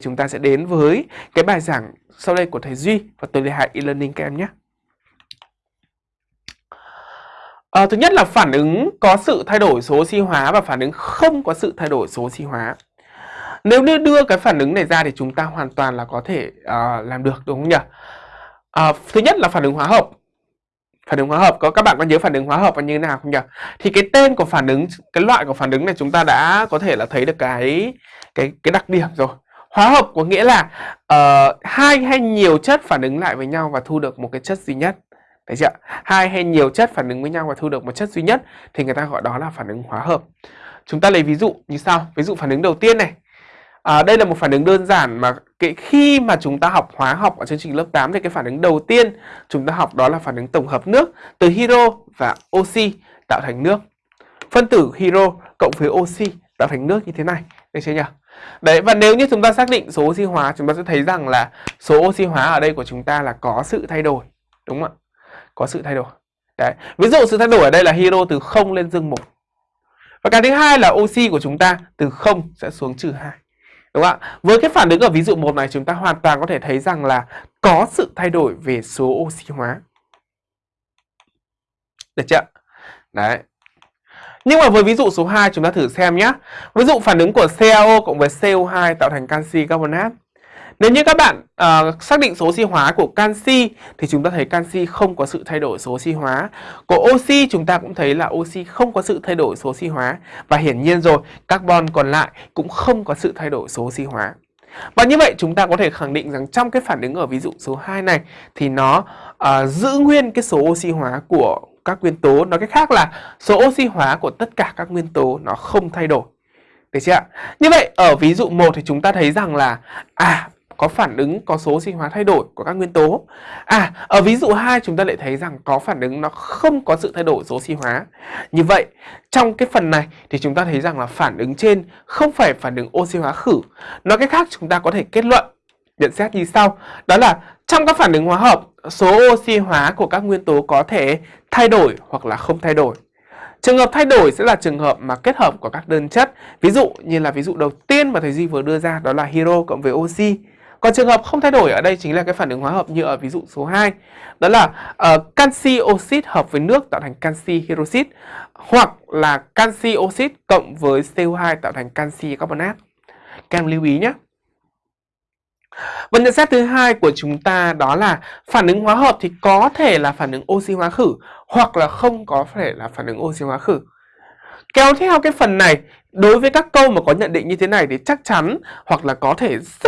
chúng ta sẽ đến với cái bài giảng sau đây của thầy Duy và tôi Lê Hải e-learning các em nhé. À, thứ nhất là phản ứng có sự thay đổi số oxy hóa và phản ứng không có sự thay đổi số oxy hóa. Nếu như đưa cái phản ứng này ra thì chúng ta hoàn toàn là có thể uh, làm được đúng không nhỉ? À, thứ nhất là phản ứng hóa hợp. Phản ứng hóa hợp có các bạn có nhớ phản ứng hóa hợp là như thế nào không nhỉ? Thì cái tên của phản ứng cái loại của phản ứng này chúng ta đã có thể là thấy được cái cái cái đặc điểm rồi. Hóa hợp có nghĩa là uh, hai hay nhiều chất phản ứng lại với nhau và thu được một cái chất duy nhất. Thấy chưa? Hai hay nhiều chất phản ứng với nhau và thu được một chất duy nhất thì người ta gọi đó là phản ứng hóa hợp. Chúng ta lấy ví dụ như sau. Ví dụ phản ứng đầu tiên này. À, đây là một phản ứng đơn giản mà cái khi mà chúng ta học hóa học ở chương trình lớp 8 thì cái phản ứng đầu tiên chúng ta học đó là phản ứng tổng hợp nước từ hydro và oxy tạo thành nước. Phân tử hydro cộng với oxy tạo thành nước như thế này. Được chưa nhỉ? Đấy, và nếu như chúng ta xác định số oxy hóa, chúng ta sẽ thấy rằng là số oxy hóa ở đây của chúng ta là có sự thay đổi. Đúng không ạ? Có sự thay đổi. Đấy. Ví dụ sự thay đổi ở đây là hydro từ 0 lên dương 1. Và cái thứ hai là oxy của chúng ta từ 0 sẽ xuống trừ 2. Đúng không ạ? Với cái phản ứng ở ví dụ 1 này, chúng ta hoàn toàn có thể thấy rằng là có sự thay đổi về số oxy hóa. Được chưa? Đấy. Nhưng mà với ví dụ số 2 chúng ta thử xem nhé. Ví dụ phản ứng của CaO cộng với CO2 tạo thành canxi carbonat. Nếu như các bạn uh, xác định số oxy hóa của canxi thì chúng ta thấy canxi không có sự thay đổi số oxy hóa. Của oxy chúng ta cũng thấy là oxy không có sự thay đổi số oxy hóa và hiển nhiên rồi, carbon còn lại cũng không có sự thay đổi số oxy hóa. Và như vậy chúng ta có thể khẳng định rằng trong cái phản ứng ở ví dụ số 2 này thì nó uh, giữ nguyên cái số oxy hóa của các nguyên tố nói cách khác là số oxy hóa của tất cả các nguyên tố nó không thay đổi được chưa ạ như vậy ở ví dụ 1 thì chúng ta thấy rằng là à có phản ứng có số oxy hóa thay đổi của các nguyên tố. À, ở ví dụ 2 chúng ta lại thấy rằng có phản ứng nó không có sự thay đổi số oxy hóa. Như vậy, trong cái phần này thì chúng ta thấy rằng là phản ứng trên không phải phản ứng oxy hóa khử. Nói cách khác chúng ta có thể kết luận nhận xét như sau. Đó là trong các phản ứng hóa hợp, số oxy hóa của các nguyên tố có thể thay đổi hoặc là không thay đổi. Trường hợp thay đổi sẽ là trường hợp mà kết hợp của các đơn chất. Ví dụ như là ví dụ đầu tiên mà thầy Duy vừa đưa ra đó là hero cộng với oxy. Còn trường hợp không thay đổi ở đây chính là cái phản ứng hóa hợp như ở ví dụ số 2. Đó là uh, canxi oxit hợp với nước tạo thành canxi hydroxit hoặc là canxi oxit cộng với CO2 tạo thành canxi carbonat. Các em lưu ý nhé. Và nhận xét thứ hai của chúng ta đó là phản ứng hóa hợp thì có thể là phản ứng oxy hóa khử hoặc là không có thể là phản ứng oxy hóa khử. Kéo theo cái phần này, đối với các câu mà có nhận định như thế này thì chắc chắn hoặc là có thể rất